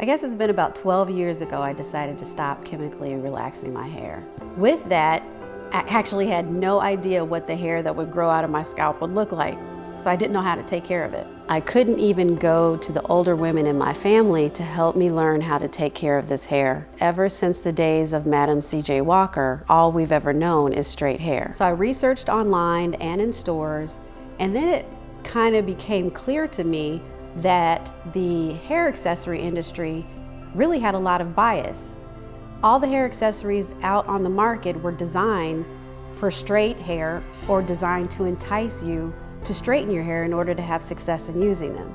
I guess it's been about 12 years ago I decided to stop chemically relaxing my hair. With that, I actually had no idea what the hair that would grow out of my scalp would look like, so I didn't know how to take care of it. I couldn't even go to the older women in my family to help me learn how to take care of this hair. Ever since the days of Madam C.J. Walker, all we've ever known is straight hair. So I researched online and in stores, and then it kind of became clear to me that the hair accessory industry really had a lot of bias. All the hair accessories out on the market were designed for straight hair or designed to entice you to straighten your hair in order to have success in using them.